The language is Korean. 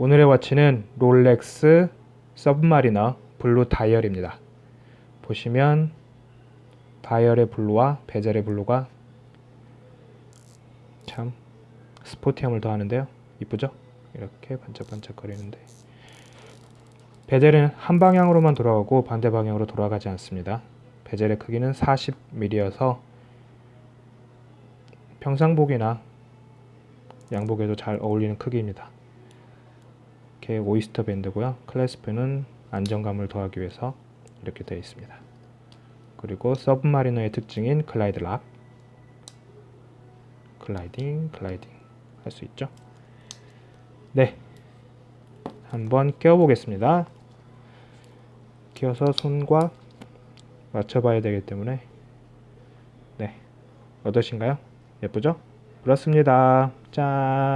오늘의 watch는 롤렉스 서브마리너 blue 다이얼입니다. 보시면 다이얼의 blue와 베젤의 blue가 참 스포티함을 더하는데요. 이쁘죠? 이렇게 반짝반짝거리는데 베젤은 한 방향으로만 돌아가고 반대 방향으로 돌아가지 않습니다. 베젤의 크기는 40mm여서 평상복이나 양복에도 잘 어울리는 크기입니다. 이렇게 오이스터 밴드고요. clasp는 안정감을 더하기 위해서 이렇게 되어 있습니다. 그리고 서브마리너의 특징인 Glidelock gliding gliding 할 수 있죠. 네, 한번 끼워보겠습니다. 끼워서 손과 맞춰봐야 되기 때문에 네, 어떠신가요? 예쁘죠? 그렇습니다. 짠!